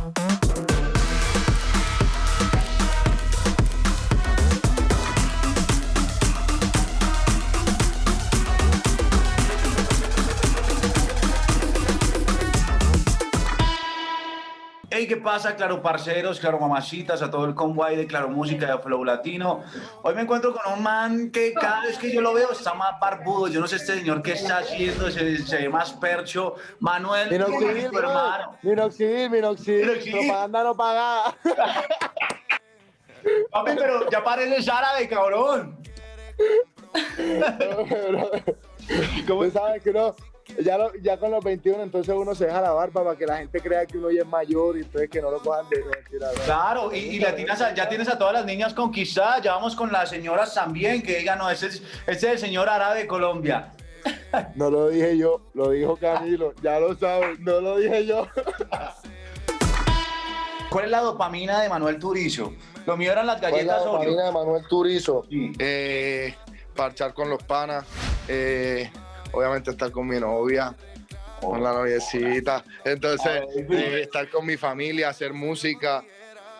Thank you. Hey, ¿qué pasa, claro parceros, claro mamacitas, a todo el convoy de Claro Música de Flow Latino? Hoy me encuentro con un man que cada vez que yo lo veo está más barbudo. Yo no sé este señor qué está haciendo, se, se ve más percho. Manuel, Minoxidil, tu hermano. Minoxidil, minoxidil, Minoxidil. propaganda no pagada. Papi, pero ya pareces árabe, cabrón. ¿Cómo sabes que no? Ya, lo- ya con los 21 entonces uno se deja la barba para que la gente crea que uno ya es mayor y entonces que no lo cojan de mentira. ¿no? Claro, y, y la tienes a- ya tienes a todas las niñas conquistadas, ya vamos con las señoras también, que digan, no, ese es, ese es el señor árabe de Colombia. No lo dije yo, lo dijo Camilo, ya lo sabes, no lo dije yo. ¿Cuál es la dopamina de Manuel Turizo? Lo mío eran las ¿Cuál es la galletas Oreo. dopamina de Manuel Turizo? Sí. Eh, parchar con los panas, eh, obviamente estar con mi novia, con la noviecita, entonces eh, estar con mi familia, hacer música,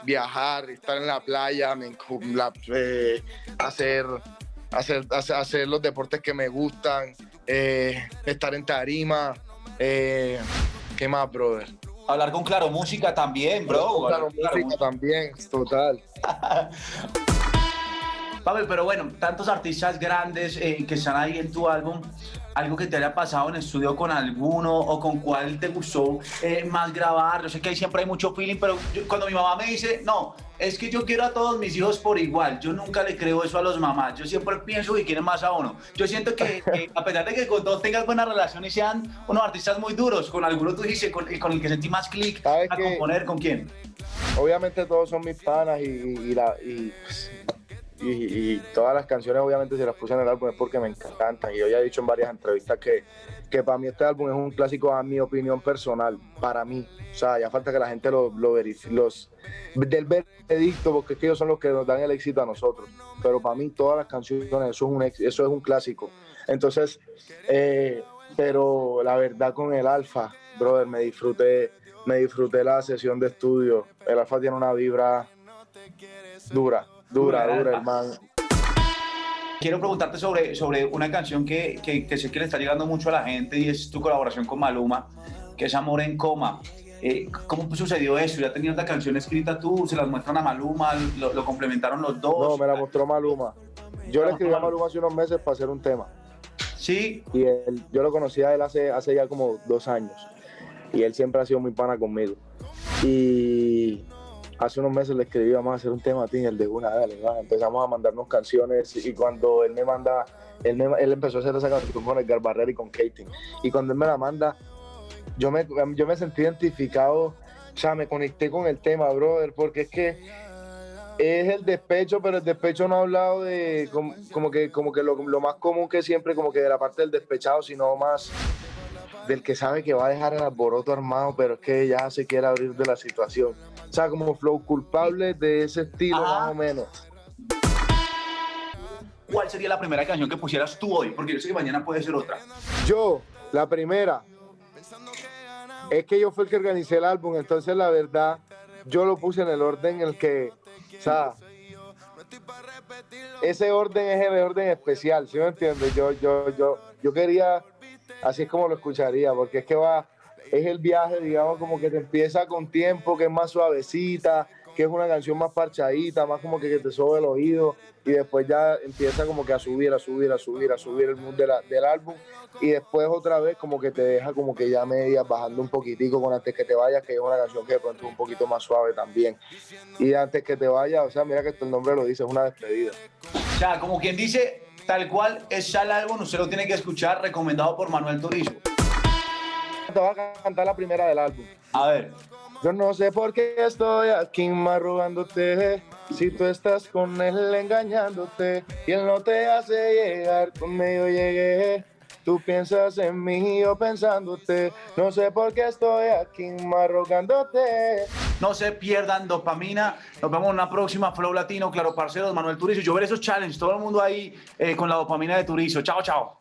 viajar, estar en la playa, me la- eh, hacer, hacer, hacer, los deportes que me gustan, eh, estar en tarima, ¿qué más, brother? Hablar con Claro Música también, bro. Claro, Claro música también, total. Papi, pero bueno, tantos artistas grandes eh, que están ahí en tu álbum, algo que te haya pasado en estudio con alguno o con cuál te gustó eh, más grabar. Yo sé que ahí siempre hay mucho feeling, pero yo- cuando mi mamá me dice, no, es que yo quiero a todos mis hijos por igual, yo nunca le creo eso a los mamás. Yo siempre pienso que quieren más a uno. Yo siento que, que a pesar de que con todos tengas buena relación y sean unos artistas muy duros, con alguno tú dices, con, con el que sentí más clic ¿Sabes a componer, ¿con quién? obviamente todos son mis panas y, y, la- y, y- y todas las canciones obviamente si las puse en el álbum es porque me encantan. Y yo ya he dicho en varias entrevistas que, que para mí este álbum es un clásico a mi opinión personal, para mí, o sea, ya falta que la gente lo, lo verifique, los del veredicto, porque es que ellos son los que nos dan el éxito a nosotros, pero para mí todas las canciones, eso es un, eso es un clásico, entonces, eh, pero la verdad con el Alfa, brother, me disfruté, me disfruté la sesión de estudio. El Alfa tiene una vibra dura, dura, Dura, dura, hermano. Quiero preguntarte sobre, sobre una canción que, que, que sé que le está llegando mucho a la gente y es tu colaboración con Maluma, que es Amor en Coma. Eh, ¿Cómo sucedió eso? ¿Ya tenías la canción escrita tú? ¿Se las muestran a Maluma? ¿Lo, lo complementaron los dos? No, me la mostró Maluma. Yo le escribí a Maluma hace unos meses para hacer un tema. Sí, Y él, yo lo conocí a él hace, hace ya como dos años. Y él siempre ha sido muy pana conmigo. Y hace unos meses le escribí, vamos a hacer un tema a ti, el de una, dale. Empezamos a mandarnos canciones y cuando él me manda, él, me- él empezó a hacer esa canción con Edgar Barrera y con Katie. Y cuando él me la manda, yo me, yo me sentí identificado, o sea, me conecté con el tema, brother, porque es que es el despecho, pero el despecho no ha hablado de como, como que, como que lo, lo más común que siempre, como que de la parte del despechado, sino más del que sabe que va a dejar el alboroto armado, pero es que ya se quiere abrir de la situación. O sea, como flow culpable de ese estilo, Ajá. más o menos. ¿cuál sería la primera canción que pusieras tú hoy? Porque yo sé que mañana puede ser otra. Yo, la primera, es que yo fui el que organicé el álbum, entonces la verdad, yo lo puse en el orden en el que, o sea, ese orden es el orden especial, ¿sí me entiendes? Yo, yo, yo, yo quería, así es como lo escucharía, porque es que va, es el viaje, digamos, como que te empieza con tiempo, que es más suavecita, que es una canción más parchadita, más como que, que te sobe el oído, y después ya empieza como que a subir, a subir, a subir, a subir el mood del álbum, y después otra vez como que te deja como que ya medias bajando un poquitico con antes que te vayas, que es una canción que de pronto es un poquito más suave también. Y antes que te vayas, o sea, mira que el nombre lo dice, es una despedida. O sea, como quien dice, tal cual es ya el álbum, usted lo tiene que escuchar, recomendado por Manuel Turizo. Te voy a cantar la primera del álbum. A ver, Yo no sé por qué estoy aquí marrugándote. Si tú estás con él engañándote y él no te hace llegar, conmigo llegué. Tú piensas en mí yo pensándote. No sé por qué estoy aquí marrugándote. no se pierdan dopamina. Nos vemos en una próxima Flow Latino, claro, parceros, Manuel Turizo. Yo veré esos challenges, todo el mundo ahí eh, con la dopamina de Turizo. Chao, chao.